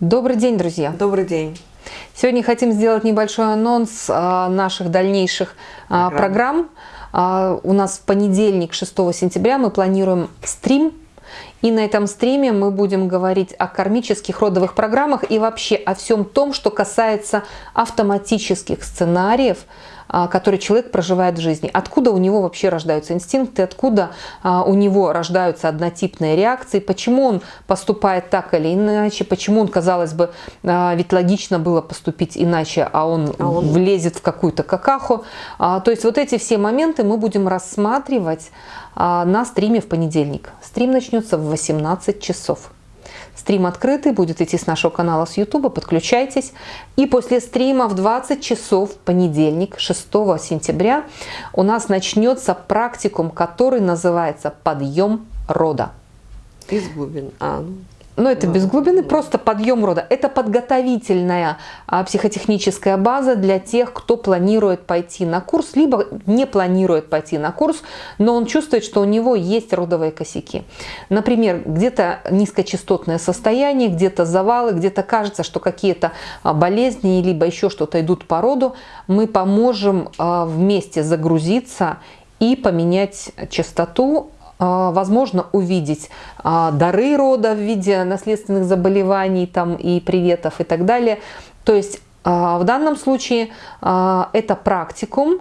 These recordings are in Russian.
Добрый день, друзья! Добрый день! Сегодня хотим сделать небольшой анонс а, наших дальнейших а, программ. программ. У нас в понедельник, 6 сентября, мы планируем стрим. И на этом стриме мы будем говорить о кармических родовых программах и вообще о всем том, что касается автоматических сценариев, а, который человек проживает в жизни. Откуда у него вообще рождаются инстинкты, откуда а, у него рождаются однотипные реакции, почему он поступает так или иначе, почему он, казалось бы, а, ведь логично было поступить иначе, а он, а он... влезет в какую-то какаху. То есть вот эти все моменты мы будем рассматривать на стриме в понедельник. Стрим начнется в 18 часов. Стрим открытый, будет идти с нашего канала с YouTube, подключайтесь. И после стрима в 20 часов, понедельник, 6 сентября, у нас начнется практикум, который называется «Подъем рода». Из глубин. А, ну. Но это без глубины, просто подъем рода. Это подготовительная а, психотехническая база для тех, кто планирует пойти на курс, либо не планирует пойти на курс, но он чувствует, что у него есть родовые косяки. Например, где-то низкочастотное состояние, где-то завалы, где-то кажется, что какие-то а, болезни, либо еще что-то идут по роду. Мы поможем а, вместе загрузиться и поменять частоту возможно увидеть а, дары рода в виде наследственных заболеваний там, и приветов и так далее. То есть а, в данном случае это практикум,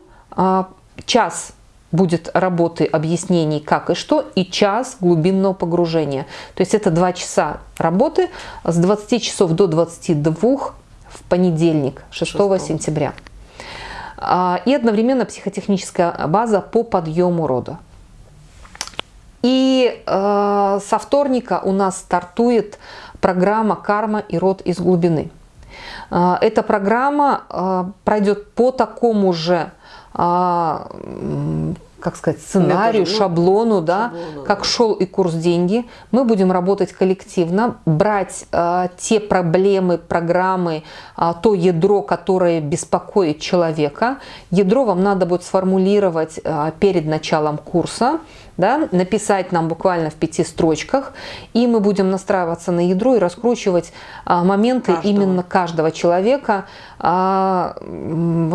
час будет работы объяснений как и что, и час глубинного погружения. То есть это два часа работы с 20 часов до 22 в понедельник, 6, 6. сентября. И одновременно психотехническая база по подъему рода. И э, со вторника у нас стартует программа «Карма и род из глубины». Э, эта программа э, пройдет по такому же э, как сказать, сценарию, Методу, ну, шаблону, да, шаблону, как да. шел и курс деньги. Мы будем работать коллективно, брать э, те проблемы, программы, э, то ядро, которое беспокоит человека. Ядро вам надо будет сформулировать э, перед началом курса, да, написать нам буквально в пяти строчках, и мы будем настраиваться на ядро и раскручивать а, моменты каждого. именно каждого человека. А,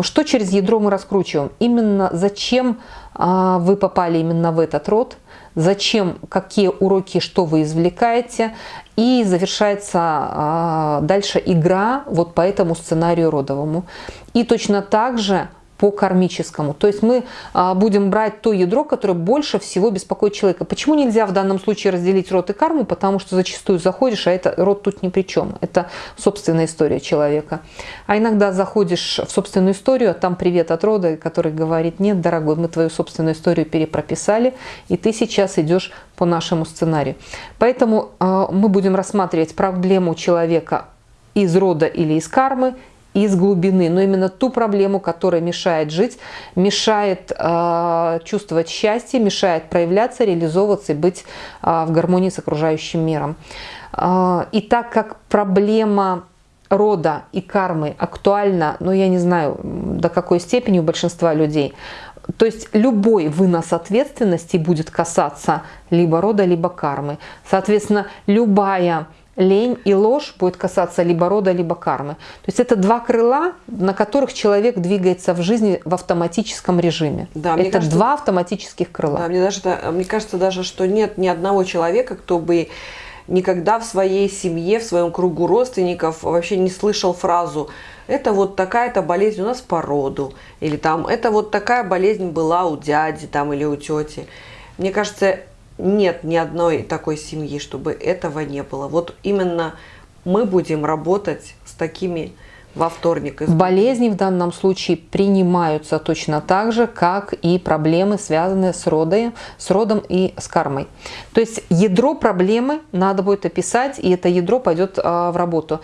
что через ядро мы раскручиваем? Именно зачем а, вы попали именно в этот род, зачем, какие уроки, что вы извлекаете, и завершается а, дальше игра вот по этому сценарию родовому. И точно так же по кармическому. То есть мы а, будем брать то ядро, которое больше всего беспокоит человека. Почему нельзя в данном случае разделить род и карму? Потому что зачастую заходишь, а это род тут ни при чем. Это собственная история человека. А иногда заходишь в собственную историю, а там привет от рода, который говорит, нет, дорогой, мы твою собственную историю перепрописали, и ты сейчас идешь по нашему сценарию. Поэтому а, мы будем рассматривать проблему человека из рода или из кармы, из глубины, но именно ту проблему, которая мешает жить, мешает э, чувствовать счастье, мешает проявляться, реализовываться и быть э, в гармонии с окружающим миром. Э, и так как проблема рода и кармы актуальна, ну я не знаю до какой степени у большинства людей, то есть любой вынос ответственности будет касаться либо рода, либо кармы. Соответственно, любая лень и ложь будет касаться либо рода, либо кармы. То есть это два крыла, на которых человек двигается в жизни в автоматическом режиме. Да, это кажется, два автоматических крыла. Да, мне, даже, мне кажется даже, что нет ни одного человека, кто бы никогда в своей семье, в своем кругу родственников вообще не слышал фразу «это вот такая-то болезнь у нас по роду» или там «это вот такая болезнь была у дяди там, или у тети». Мне кажется, нет ни одной такой семьи, чтобы этого не было. Вот именно мы будем работать с такими во вторник. Болезни в данном случае принимаются точно так же, как и проблемы, связанные с, родой, с родом и с кармой. То есть ядро проблемы надо будет описать, и это ядро пойдет а, в работу.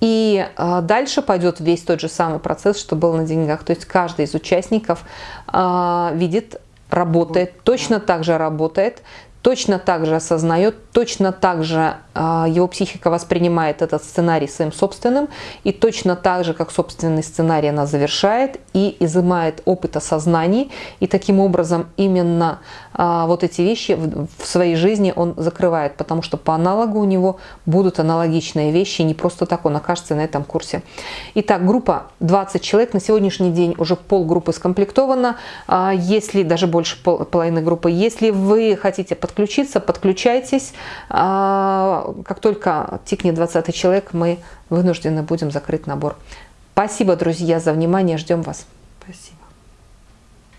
И а, дальше пойдет весь тот же самый процесс, что был на деньгах. То есть каждый из участников а, видит, работает, точно так же работает, точно так же осознает, точно так же а, его психика воспринимает этот сценарий своим собственным, и точно так же, как собственный сценарий она завершает и изымает опыт осознаний, и таким образом именно вот эти вещи в, своей жизни он закрывает, потому что по аналогу у него будут аналогичные вещи, не просто так он окажется на этом курсе. Итак, группа 20 человек, на сегодняшний день уже полгруппы скомплектована, а, если даже больше пол, половины группы, если вы хотите подключиться, подключайтесь, а, как только тикнет 20 человек, мы вынуждены будем закрыть набор. Спасибо, друзья, за внимание. Ждем вас. Спасибо.